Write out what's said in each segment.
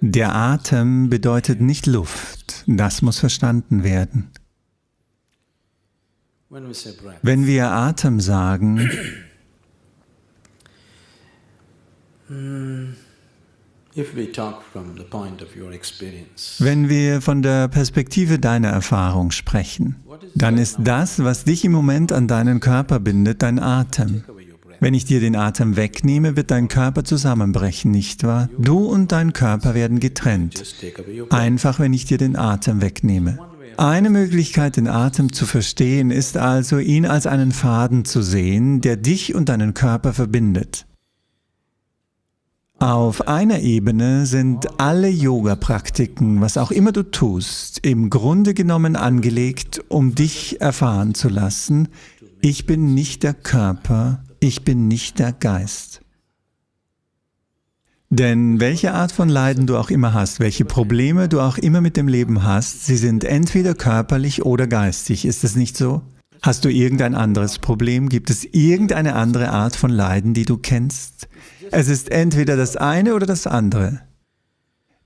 Der Atem bedeutet nicht Luft. Das muss verstanden werden. Wenn wir Atem sagen, wenn wir von der Perspektive deiner Erfahrung sprechen, dann ist das, was dich im Moment an deinen Körper bindet, dein Atem. Wenn ich dir den Atem wegnehme, wird dein Körper zusammenbrechen, nicht wahr? Du und dein Körper werden getrennt. Einfach, wenn ich dir den Atem wegnehme. Eine Möglichkeit, den Atem zu verstehen, ist also, ihn als einen Faden zu sehen, der dich und deinen Körper verbindet. Auf einer Ebene sind alle Yoga-Praktiken, was auch immer du tust, im Grunde genommen angelegt, um dich erfahren zu lassen, ich bin nicht der Körper, ich bin nicht der Geist. Denn welche Art von Leiden du auch immer hast, welche Probleme du auch immer mit dem Leben hast, sie sind entweder körperlich oder geistig. Ist es nicht so? Hast du irgendein anderes Problem? Gibt es irgendeine andere Art von Leiden, die du kennst? Es ist entweder das eine oder das andere.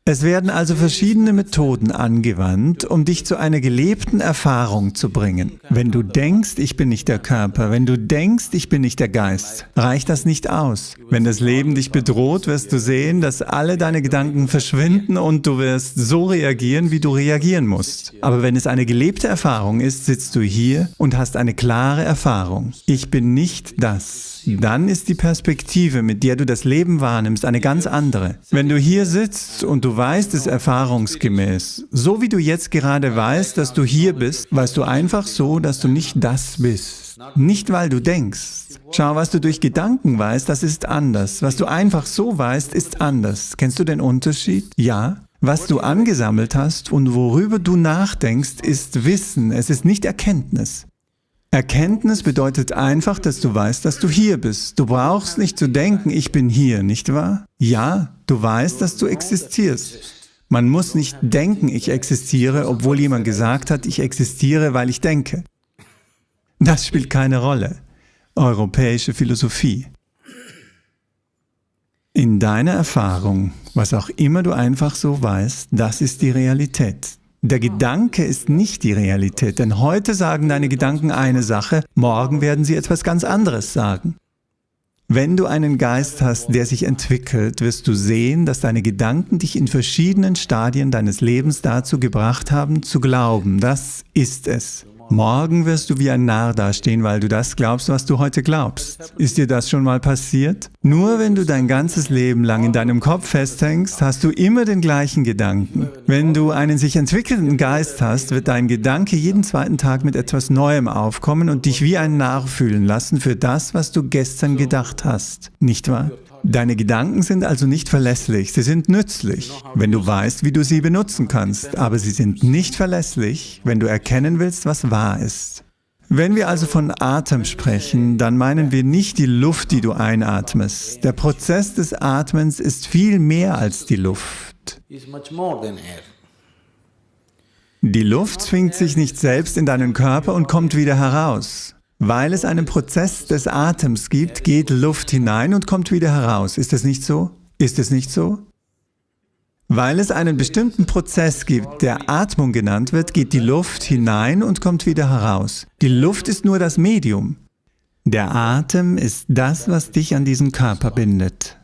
Es werden also verschiedene Methoden angewandt, um dich zu einer gelebten Erfahrung zu bringen. Wenn du denkst, ich bin nicht der Körper, wenn du denkst, ich bin nicht der Geist, reicht das nicht aus. Wenn das Leben dich bedroht, wirst du sehen, dass alle deine Gedanken verschwinden und du wirst so reagieren, wie du reagieren musst. Aber wenn es eine gelebte Erfahrung ist, sitzt du hier und hast eine klare Erfahrung. Ich bin nicht das dann ist die Perspektive, mit der du das Leben wahrnimmst, eine ganz andere. Wenn du hier sitzt und du weißt es erfahrungsgemäß, so wie du jetzt gerade weißt, dass du hier bist, weißt du einfach so, dass du nicht das bist. Nicht, weil du denkst. Schau, was du durch Gedanken weißt, das ist anders. Was du einfach so weißt, ist anders. Kennst du den Unterschied? Ja. Was du angesammelt hast und worüber du nachdenkst, ist Wissen, es ist nicht Erkenntnis. Erkenntnis bedeutet einfach, dass du weißt, dass du hier bist. Du brauchst nicht zu denken, ich bin hier, nicht wahr? Ja, du weißt, dass du existierst. Man muss nicht denken, ich existiere, obwohl jemand gesagt hat, ich existiere, weil ich denke. Das spielt keine Rolle. Europäische Philosophie. In deiner Erfahrung, was auch immer du einfach so weißt, das ist die Realität. Der Gedanke ist nicht die Realität, denn heute sagen deine Gedanken eine Sache, morgen werden sie etwas ganz anderes sagen. Wenn du einen Geist hast, der sich entwickelt, wirst du sehen, dass deine Gedanken dich in verschiedenen Stadien deines Lebens dazu gebracht haben, zu glauben, das ist es. Morgen wirst du wie ein Narr dastehen, weil du das glaubst, was du heute glaubst. Ist dir das schon mal passiert? Nur wenn du dein ganzes Leben lang in deinem Kopf festhängst, hast du immer den gleichen Gedanken. Wenn du einen sich entwickelnden Geist hast, wird dein Gedanke jeden zweiten Tag mit etwas Neuem aufkommen und dich wie ein Narr fühlen lassen für das, was du gestern gedacht hast. Nicht wahr? Deine Gedanken sind also nicht verlässlich, sie sind nützlich, wenn du weißt, wie du sie benutzen kannst, aber sie sind nicht verlässlich, wenn du erkennen willst, was wahr ist. Wenn wir also von Atem sprechen, dann meinen wir nicht die Luft, die du einatmest. Der Prozess des Atmens ist viel mehr als die Luft. Die Luft zwingt sich nicht selbst in deinen Körper und kommt wieder heraus. Weil es einen Prozess des Atems gibt, geht Luft hinein und kommt wieder heraus. Ist es nicht so? Ist es nicht so? Weil es einen bestimmten Prozess gibt, der Atmung genannt wird, geht die Luft hinein und kommt wieder heraus. Die Luft ist nur das Medium. Der Atem ist das, was dich an diesen Körper bindet.